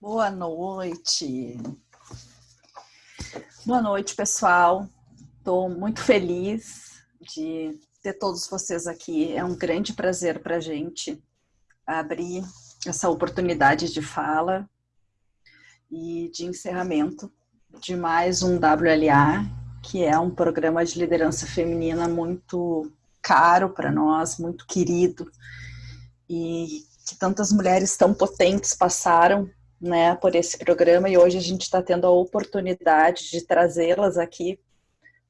Boa noite. Boa noite, pessoal. Estou muito feliz de ter todos vocês aqui. É um grande prazer para a gente abrir essa oportunidade de fala e de encerramento de mais um WLA, que é um programa de liderança feminina muito caro para nós, muito querido, e que tantas mulheres tão potentes passaram né, por esse programa, e hoje a gente está tendo a oportunidade de trazê-las aqui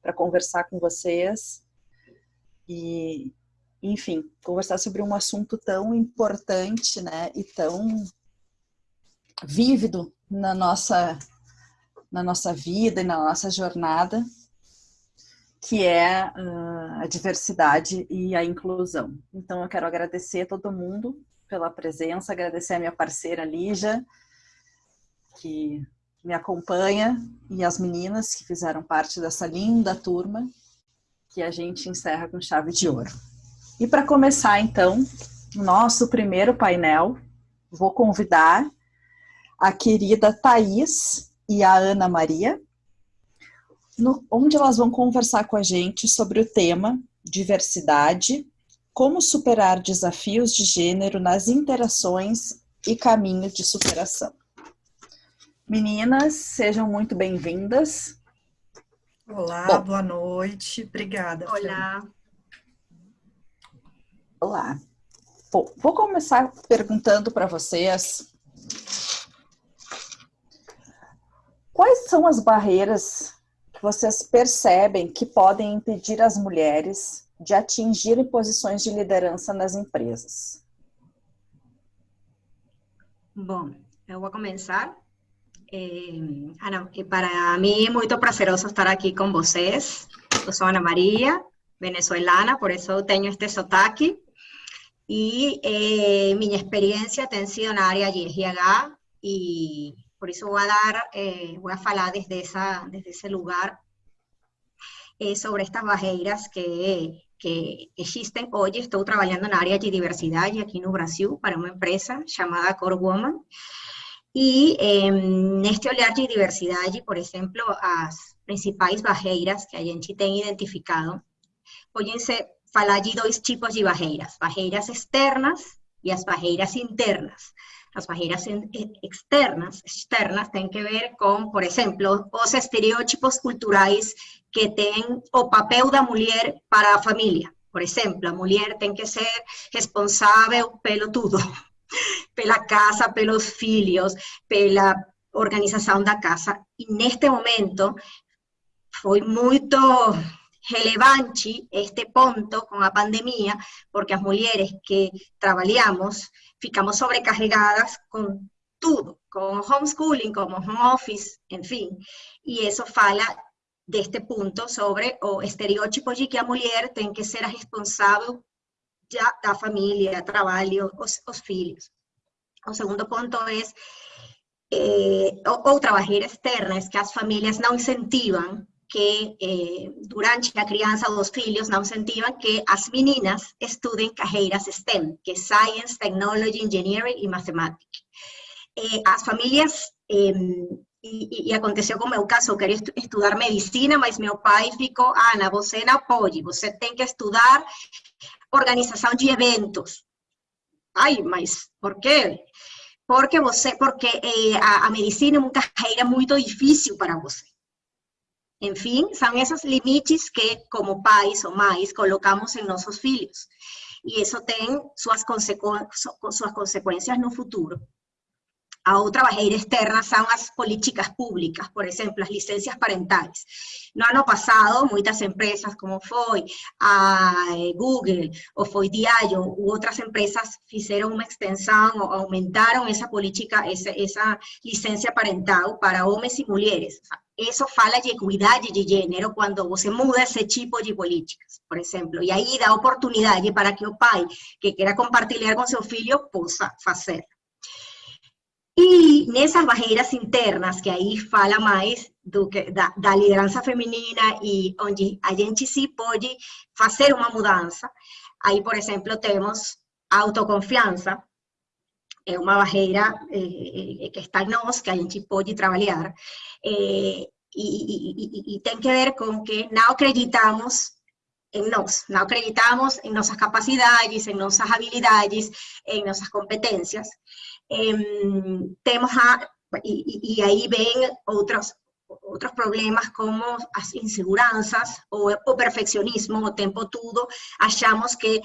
para conversar com vocês e, enfim, conversar sobre um assunto tão importante, né, e tão vívido na nossa na nossa vida e na nossa jornada, que é uh, a diversidade e a inclusão. Então, eu quero agradecer a todo mundo pela presença, agradecer a minha parceira Lígia, que me acompanha, e as meninas que fizeram parte dessa linda turma, que a gente encerra com chave de ouro. E para começar, então, nosso primeiro painel, vou convidar a querida Thaís e a Ana Maria, no, onde elas vão conversar com a gente sobre o tema diversidade, como superar desafios de gênero nas interações e caminho de superação. Meninas, sejam muito bem-vindas. Olá, Bom, boa noite, obrigada. Olá. Olá. Bom, vou começar perguntando para vocês quais são as barreiras que vocês percebem que podem impedir as mulheres de atingirem posições de liderança nas empresas? Bom, eu vou começar. Eh, Ana, para mí es muy prazeroso estar aquí con vocês. Eu sou Ana María, venezuelana, por eso tengo este sotaque. Y eh, mi experiencia ha sido en área de GH y por eso voy a dar, eh, a hablar desde, esa, desde lugar eh, sobre estas barreiras que, que existen hoy. Estoy trabajando en área de diversidad aquí en Brasil para una empresa llamada Core Woman. Y en este olhar de diversidade, por exemplo, as principais barreiras que a gente tem identificado, podem ser falar de dois tipos de barreiras, barreiras externas e as barreiras internas. As barreiras externas, externas têm que ver com, por exemplo, os estereótipos culturais que tem o papel da mulher para a família. Por exemplo, a mulher tem que ser responsável pelo tudo, pela casa, pelos filhos, pela organização da casa. E neste momento foi muito relevante este ponto com a pandemia, porque as mulheres que trabalhamos ficamos sobrecarregadas com tudo, com homeschooling, com home office, enfim. E isso fala deste ponto sobre o estereótipo de que a mulher tem que ser a responsável já da família, trabalho, os, os filhos. O segundo ponto é eh, outra barreira externa, é que as famílias não incentivam que eh, durante a criança dos filhos não incentivam que as meninas estudem carreiras STEM, que é Science, Technology, Engineering e Matemática. Eh, as famílias, eh, e, e, aconteceu com o meu caso, eu queria estudar medicina, mas meu pai ficou, Ana, você não pode, você tem que estudar organização de eventos. Ai, mas por quê? Porque você, porque eh, a, a, medicina é uma carreira muito difícil para você. Enfim, são esses limites que, como pais ou mães, colocamos em nossos filhos. E isso tem suas, consequ... suas consequências no futuro. A outra barreira externa são as políticas públicas, por exemplo, as licencias parentais. No ano passado, muitas empresas, como foi a Google, ou foi Diageo, ou outras empresas fizeram uma extensão, ou aumentaram essa política, essa, essa licença parental para homens e mulheres. Isso fala de equidade de gênero quando você muda esse tipo de políticas, por exemplo. E aí dá oportunidade para que o pai que queira compartilhar com seu filho possa fazer. E nessas barreiras internas, que aí fala mais do que, da, da, liderança feminina e onde a gente se pode fazer mudança, aí, por exemplo, temos autoconfiança, é uma barreira eh, que está em nós, que a gente pode trabalhar, eh, e, e, que ver com que não acreditamos em nós, não acreditamos em nossas capacidades, em nossas habilidades, em nossas competências. Temos a, e, e aí vem outros, outros problemas como as inseguranças, o, o perfeccionismo, o tempo todo, achamos que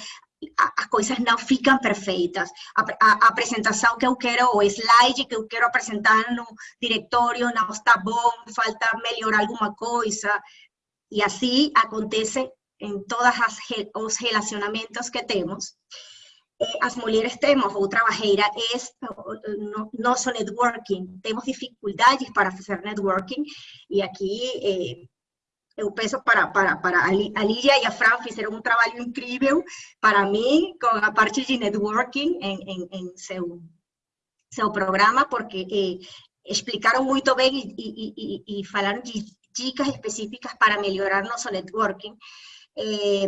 as coisas não ficam perfeitas. A, a, apresentação que eu quero, o slide que eu quero apresentar no diretório não está bom, falta melhorar alguma coisa. E assim acontece em todos os relacionamentos que temos. As mulheres temos outra barreira, é nosso networking. Temos dificuldades para fazer networking, e aqui eh, eu peço para, para, para a Lídia e a Fran fizeram um trabalho incrível para mim com a parte de networking em, em, em seu, seu programa, porque eh, explicaram muito bem e, e, e, e falaram de dicas específicas para melhorar nosso networking. Eh,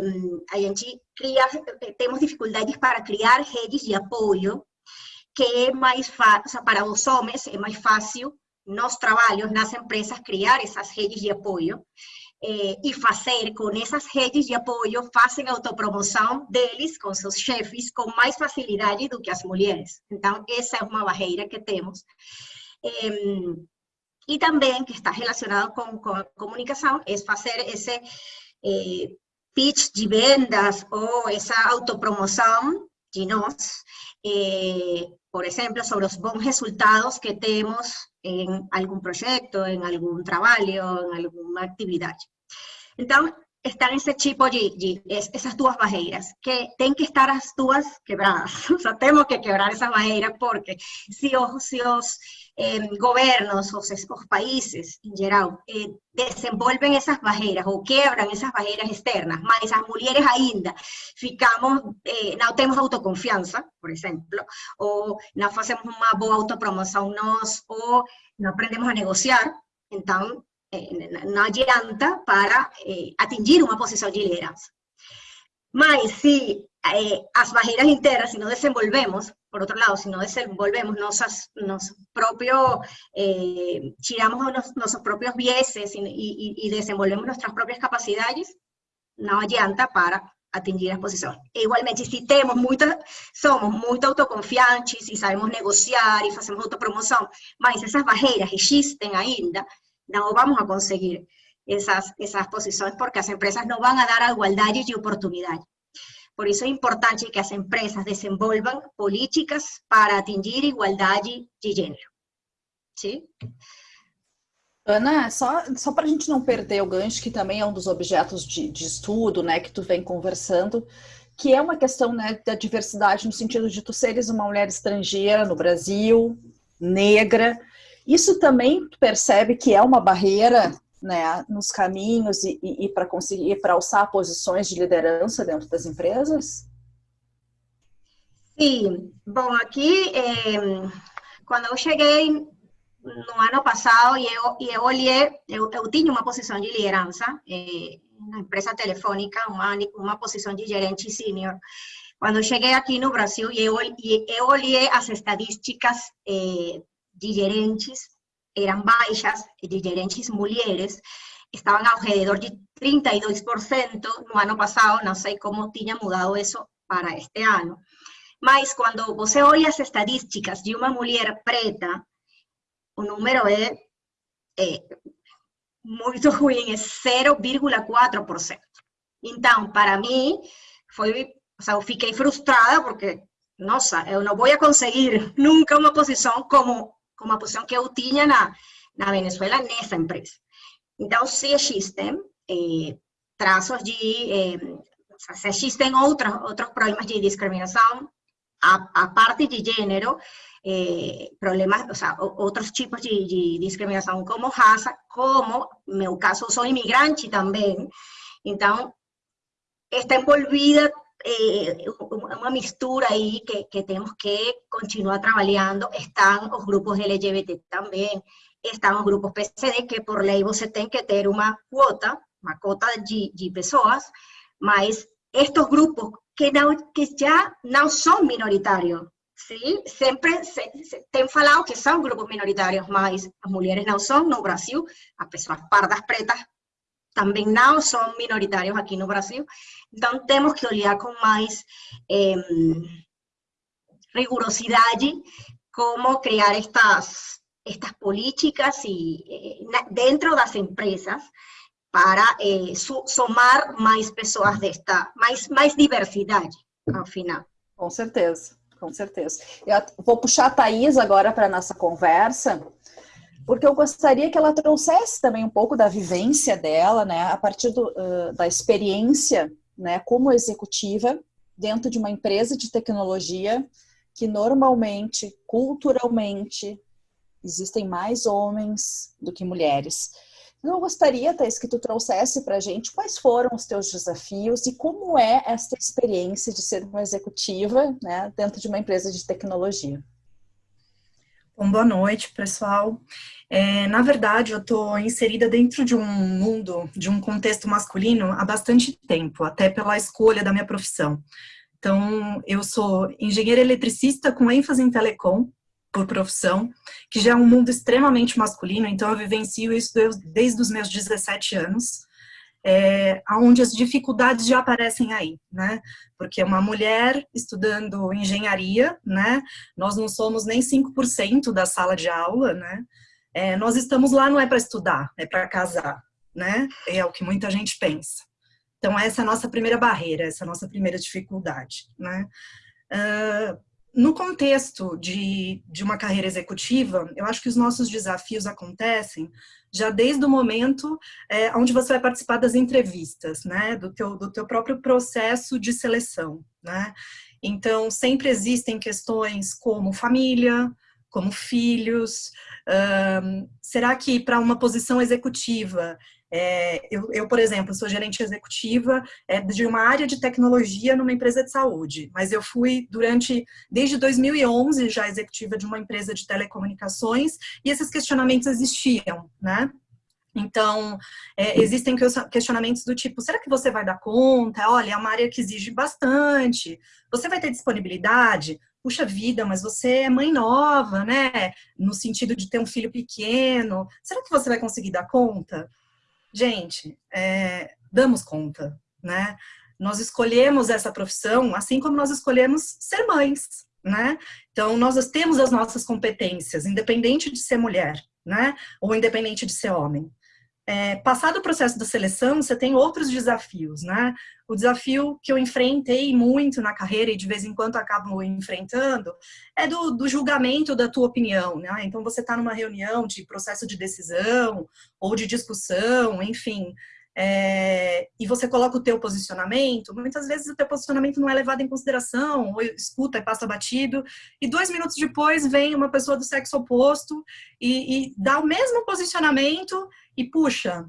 a gente cria, temos dificuldades para criar redes de apoio, que é mais fácil, para os homens é mais fácil nos trabalhos, nas empresas, criar essas redes de apoio eh, e fazer com essas redes de apoio, fazem autopromoção deles com seus chefes com mais facilidade do que as mulheres. Então, essa é uma barreira que temos. Eh, e também, que está relacionado com, com a comunicação, é fazer esse eh, pitch de vendas ou essa autopromoção de nós, eh, por exemplo, sobre os bons resultados que temos em algum projeto, em algum trabalho, em alguma atividade. Então, estão esse tipo de, de, essas duas barreiras, que tem que estar as duas quebradas. Só temos que quebrar essas barreiras, porque se os, se os eh, governos, os, os, países, em geral, eh, desenvolvem essas barreiras, ou quebram essas externas, mas as mulheres ainda ficamos, eh, não temos autoconfiança, por exemplo, ou não fazemos uma boa autopromoção nós, ou aprendemos a negociar, então não adianta para eh, atingir uma posição de liderança. Mas se eh, as barreiras internas, se não desenvolvemos, por outro lado, se não desenvolvemos nosso próprio, eh, tiramos nos, nossos próprios vieses e, e, e desenvolvemos nossas próprias capacidades, não adianta para atingir as posições. Igualmente, se temos muita, somos muito autoconfiantes e sabemos negociar e fazemos autopromoção, mas essas barreiras existem ainda, não vamos a conseguir essas, essas posições porque as empresas não vão a dar a igualdade de oportunidade. Por isso é importante que as empresas desenvolvam políticas para atingir igualdade de gênero. Sim? Ana, só, só para a gente não perder o gancho, que também é um dos objetos de, de estudo, né, que tu vem conversando, que é uma questão né, da diversidade no sentido de tu seres uma mulher estrangeira no Brasil, negra, isso também percebe que é uma barreira né, nos caminhos e, e, e para conseguir, para alçar posições de liderança dentro das empresas? Sim, bom, aqui, eh, quando eu cheguei no ano passado e eu, e eu olhei, eu, eu tinha uma posição de liderança eh, na empresa telefônica, uma, uma posição de gerente sênior. Quando eu cheguei aqui no Brasil eu, eu olhei as estatísticas eh, de gerentes eram baixas, de gerentes mulheres, estavam ao redor de 32% no ano passado, não sei como tinha mudado isso para este ano. Mas quando você olha as estatísticas de uma mulher preta, o número é muito ruim, é 0,4%. Então, para mim, foi, o sea, eu fiquei frustrada porque, nossa, eu não vou conseguir nunca uma posição como como a posição que eu tinha na, na Venezuela nessa empresa. Então, se existem eh, traços de... Eh, se existem outros, outros problemas de discriminação, a, a parte de gênero, eh, problemas, outros tipos de, de, discriminação como raça, como, no meu caso, sou imigrante também, então, está envolvida eh, uma mistura aí que, que temos que continuar trabalhando. Estão os grupos LGBT também, estão os grupos PCD, que por lei você tem que ter uma quota, uma cota de, de pessoas, mas estes grupos que, não, que já não são minoritários, sim, sempre se, se, tem falado que são grupos minoritários, mas as mulheres não são no Brasil, as pessoas pardas pretas também não são minoritários aqui no Brasil, então temos que olhar com mais eh, rigorosidade como criar estas, estas políticas y, eh, dentro das empresas para eh, somar mais pessoas desta, mais, mais diversidade, ao final. Com certeza, com certeza. Eu vou puxar a Thaís agora para a nossa conversa, porque eu gostaria que ela trouxesse também um pouco da vivência dela, né, a partir do, uh, da experiência, né, como executiva dentro de uma empresa de tecnologia que normalmente, culturalmente, existem mais homens do que mulheres. Então, eu gostaria, Thais, que tu trouxesse para a gente quais foram os teus desafios e como é esta experiência de ser uma executiva né, dentro de uma empresa de tecnologia. Bom, boa noite, pessoal. É, na verdade, eu estou inserida dentro de um mundo, de um contexto masculino há bastante tempo, até pela escolha da minha profissão. Então, eu sou engenheira eletricista com ênfase em telecom, por profissão, que já é um mundo extremamente masculino, então eu vivencio isso desde os meus 17 anos, é, onde as dificuldades já aparecem aí, né? Porque uma mulher estudando engenharia, né? Nós não somos nem 5% da sala de aula, né? É, nós estamos lá não é para estudar, é para casar, né? É o que muita gente pensa. Então, essa é a nossa primeira barreira, essa é a nossa primeira dificuldade, né? Uh, no contexto de, de uma carreira executiva, eu acho que os nossos desafios acontecem já desde o momento é, onde você vai participar das entrevistas, né, do teu, do teu próprio processo de seleção, né. Então, sempre existem questões como família, como filhos, um, será que para uma posição executiva é, eu, eu, por exemplo, sou gerente executiva é, de uma área de tecnologia numa empresa de saúde, mas eu fui durante, desde 2011, já executiva de uma empresa de telecomunicações, e esses questionamentos existiam, né? Então, é, existem questionamentos do tipo, será que você vai dar conta? Olha, é uma área que exige bastante, você vai ter disponibilidade? Puxa vida, mas você é mãe nova, né? No sentido de ter um filho pequeno, será que você vai conseguir dar conta? Gente, é, damos conta, né? Nós escolhemos essa profissão, assim como nós escolhemos ser mães, né? Então, nós temos as nossas competências, independente de ser mulher, né? Ou independente de ser homem é, passado o processo da seleção, você tem outros desafios, né? O desafio que eu enfrentei muito na carreira e de vez em quando acabo enfrentando é do, do julgamento da tua opinião, né? Então você está numa reunião de processo de decisão ou de discussão, enfim, é, e você coloca o teu posicionamento, muitas vezes o teu posicionamento não é levado em consideração, ou escuta e passa batido, e dois minutos depois vem uma pessoa do sexo oposto e, e dá o mesmo posicionamento e puxa,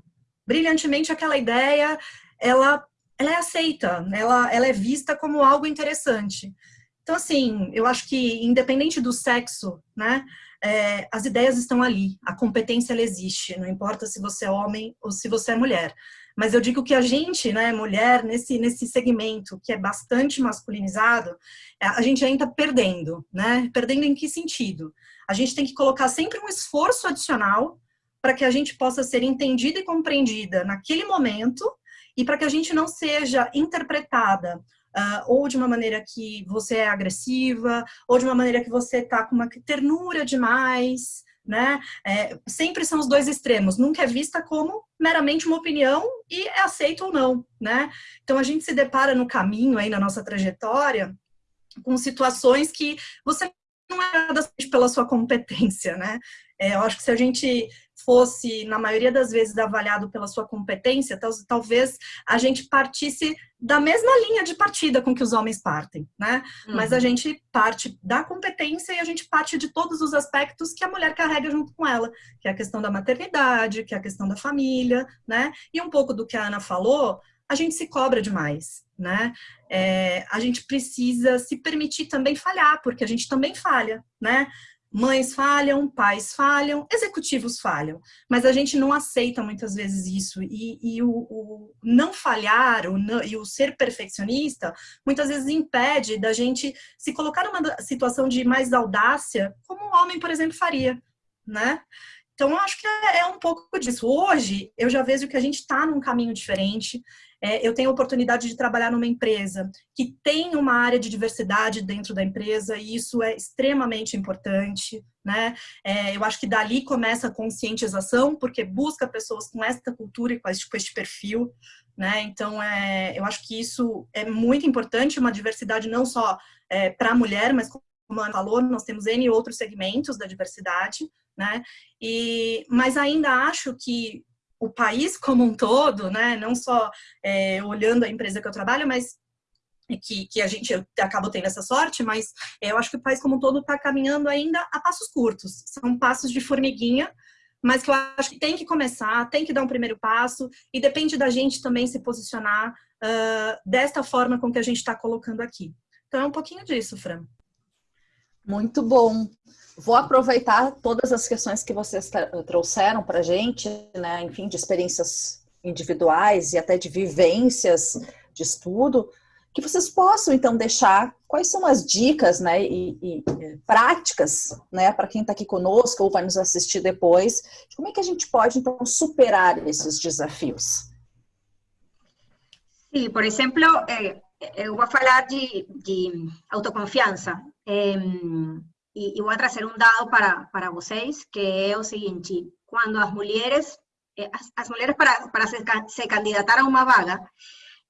brilhantemente aquela ideia, ela, ela é aceita, ela, ela é vista como algo interessante. Então, assim, eu acho que independente do sexo, né, é, as ideias estão ali, a competência ela existe, não importa se você é homem ou se você é mulher. Mas eu digo que a gente, né, mulher, nesse, nesse segmento que é bastante masculinizado, é, a gente ainda está perdendo, né? Perdendo em que sentido? A gente tem que colocar sempre um esforço adicional para que a gente possa ser entendida e compreendida naquele momento e para que a gente não seja interpretada Uh, ou de uma maneira que você é agressiva, ou de uma maneira que você tá com uma ternura demais, né? É, sempre são os dois extremos, nunca é vista como meramente uma opinião e é aceito ou não, né? Então a gente se depara no caminho aí na nossa trajetória com situações que você não é nada pela sua competência, né? É, eu acho que se a gente fosse, na maioria das vezes, avaliado pela sua competência, talvez a gente partisse da mesma linha de partida com que os homens partem, né? Uhum. Mas a uhum. gente parte da competência e a gente parte de todos os aspectos que a mulher carrega junto com ela, que é a questão da maternidade, que é a questão da família, né? E um pouco do que a Ana falou, a gente se cobra demais, né? É, a gente precisa se permitir também falhar, porque a gente também falha, né? Mães falham, pais falham, executivos falham, mas a gente não aceita muitas vezes isso. E, e o, o, não falhar o não, e o ser perfeccionista muitas vezes impede da gente se colocar numa situação de mais audácia, como um homem, por exemplo, faria, né? Então, eu acho que é, é um pouco disso. Hoje, eu já vejo que a gente está num caminho diferente. É, eu tenho a oportunidade de trabalhar numa empresa que tem uma área de diversidade dentro da empresa e isso é extremamente importante, né? É, eu acho que dali começa a conscientização, porque busca pessoas com esta cultura e com este, com este perfil, né? Então, é, eu acho que isso é muito importante, uma diversidade não só é, para a mulher, mas como a Ana falou, nós temos N outros segmentos da diversidade, né? E, mas ainda acho que o país como um todo, né, não só é, olhando a empresa que eu trabalho, mas que, que a gente acaba tendo essa sorte, mas eu acho que o país como um todo está caminhando ainda a passos curtos. São passos de formiguinha, mas que eu acho que tem que começar, tem que dar um primeiro passo, e depende da gente também se posicionar uh, desta forma com que a gente está colocando aqui. Então é um pouquinho disso, Fran. Muito bom. Vou aproveitar todas as questões que vocês trouxeram para a gente, né, enfim, de experiências individuais e até de vivências de estudo, que vocês possam então deixar quais são as dicas, né, e, e práticas, né, para quem está aqui conosco ou vai nos assistir depois, como é que a gente pode então superar esses desafios. Sim, por exemplo, eh, eu vou falar de, de autoconfiança. Voy a trazer un dado para, para vocês, que é o seguinte, quando as mulheres, eh, as, as, mulheres para, para se, se candidatar a uma vaga,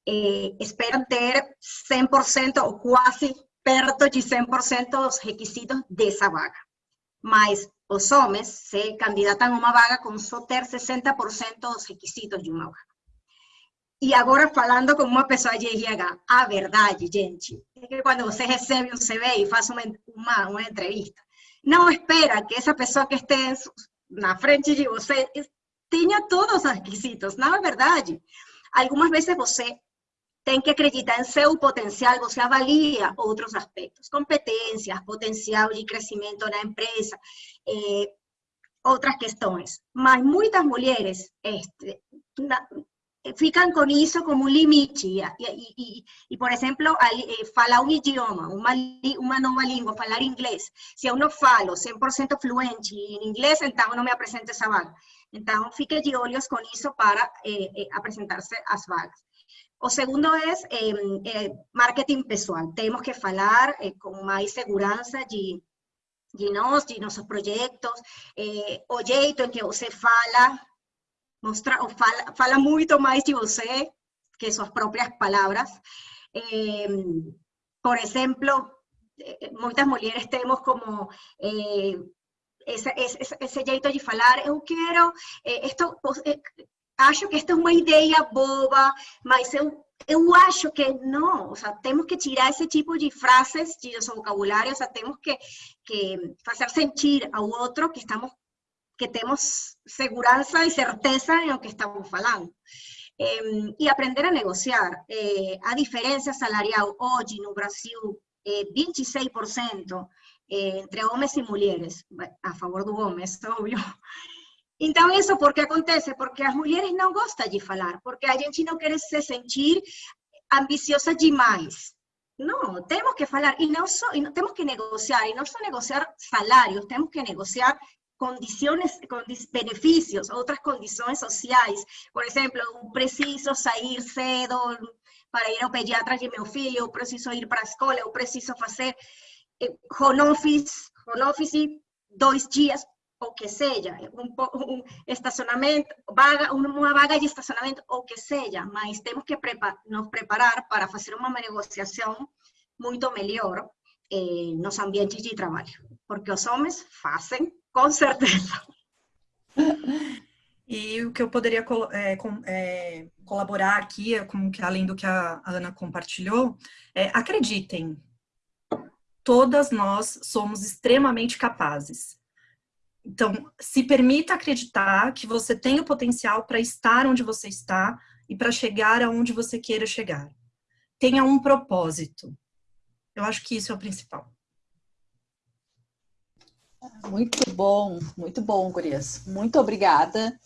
eh, esperam ter 100% ou quase perto de 100% dos requisitos dessa vaga. Mas os homens se candidatam a uma vaga com só ter 60% dos requisitos de uma vaga. E agora falando como uma pessoa RH, a verdade, gente, é que quando você recebe um CV e faz uma, uma, uma entrevista, não espera que essa pessoa que esteja na frente de você tenha todos os requisitos, não é verdade. Algumas vezes você tem que acreditar em seu potencial, você avalia outros aspectos, competências, potencial de crescimento na empresa, eh, outras questões. Mas muitas mulheres este, na, fican con eso como un límite y, y, y, por ejemplo, eh, fala un idioma, una, una nueva lengua, falar inglés. Si uno falo 100% fluente en inglés, entonces no me apresenta esa vaga. Entonces, fique de olhos con eso para eh, eh, apresentarse las vagas. O segundo es eh, eh, marketing pessoal. Tenemos que falar eh, con más seguridad de, de nós, de nossos projetos, o jeito em que você fala, mostrar, ou fala, fala muito mais de você que suas próprias palavras. Eh, por exemplo, muitas mulheres temos como eh, esse, jeito de falar, eu quero, eh, esto, eh, acho que esta é uma ideia boba, mas eu, eu acho que não, ou seja, temos que tirar esse tipo de frases de vocabulário, ou seja, temos que, que fazer sentir ao outro que estamos que tenemos seguridad y certeza en lo que estamos hablando. Eh, y aprender a negociar. Eh, a diferencia salarial, hoy en Brasil, eh, 26% eh, entre hombres y mujeres, a favor de hombres, obvio. Então, isso por que acontece? Porque as mulheres não gostam de falar, porque a gente não quer se sentir ambiciosa demais. Não, temos que falar, e e não, temos que negociar, e não só negociar salários, temos que negociar condiciones, con beneficios, otras condiciones sociales. Por ejemplo, un preciso salir cedo para ir ao pediatra de meu filho, preciso ir para a escola, eu preciso fazer eh, home office, home office dois dias, o que seja, um, estacionamento, vaga, uma vaga de estacionamento, o que seja, mas temos que prepa nos preparar para fazer uma negociação muito melhor eh, nos ambientes de trabalho, porque os homens fazem com certeza. E o que eu poderia é, com, é, colaborar aqui, que, além do que a Ana compartilhou, é, acreditem, todas nós somos extremamente capazes. Então, se permita acreditar que você tem o potencial para estar onde você está e para chegar aonde você queira chegar. Tenha um propósito. Eu acho que isso é o principal. Muito bom, muito bom, Gurias. Muito obrigada.